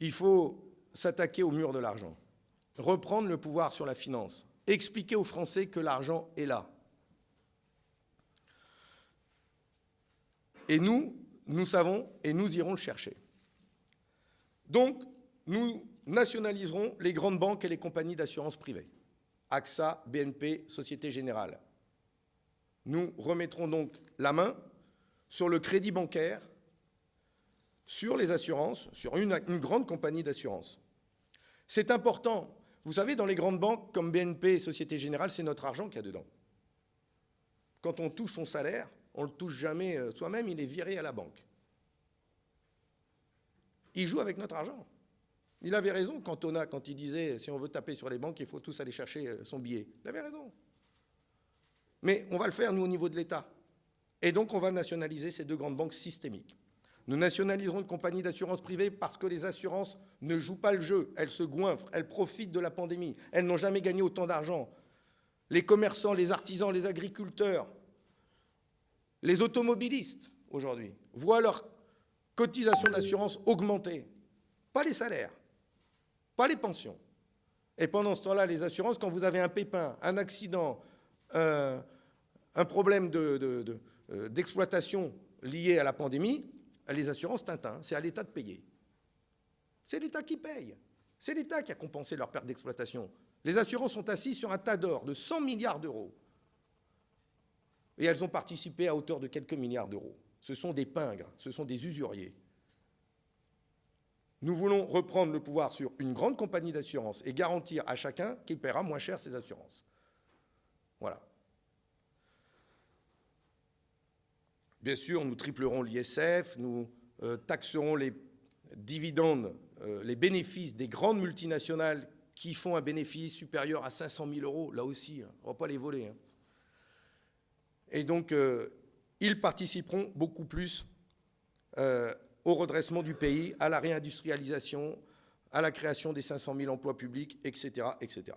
il faut s'attaquer au mur de l'argent, reprendre le pouvoir sur la finance, expliquer aux Français que l'argent est là. Et nous, nous savons et nous irons le chercher. Donc, nous nationaliserons les grandes banques et les compagnies d'assurance privées. AXA, BNP, Société Générale. Nous remettrons donc la main sur le crédit bancaire, sur les assurances, sur une, grande compagnie d'assurance. C'est important. Vous savez, dans les grandes banques comme BNP et Société Générale, c'est notre argent qu'il y a dedans. Quand on touche son salaire, on ne le touche jamais euh, soi-même, il est viré à la banque. Il joue avec notre argent. Il avait raison quand on a, quand il disait si on veut taper sur les banques, il faut tous aller chercher euh, son billet. Il avait raison. Mais on va le faire, nous, au niveau de l'État. Et donc, on va nationaliser ces deux grandes banques systémiques. Nous nationaliserons une compagnie d'assurance privée parce que les assurances ne jouent pas le jeu. Elles se goinfrent, elles profitent de la pandémie. Elles n'ont jamais gagné autant d'argent. Les commerçants, les artisans, les agriculteurs, les automobilistes, aujourd'hui, voient leur cotisation d'assurance augmenter. Pas les salaires, pas les pensions. Et pendant ce temps-là, les assurances, quand vous avez un pépin, un accident, un, problème euh, d'exploitation lié à la pandémie, les assurances Tintin, c'est à l'État de payer. C'est l'État qui paye. C'est l'État qui a compensé leur perte d'exploitation. Les assurances sont assises sur un tas d'or de 100 milliards d'euros. Et elles ont participé à hauteur de quelques milliards d'euros. Ce sont des pingres, ce sont des usuriers. Nous voulons reprendre le pouvoir sur une grande compagnie d'assurance et garantir à chacun qu'il paiera moins cher ses assurances. Voilà. Bien sûr, nous triplerons l'ISF, nous euh, taxerons les dividendes, euh, les bénéfices des grandes multinationales qui font un bénéfice supérieur à 500 000 euros, là aussi, hein, on ne va pas les voler. Hein. Et donc, euh, ils participeront beaucoup plus au redressement du pays, à la réindustrialisation, à la création des 500 000 emplois publics, etc. etc.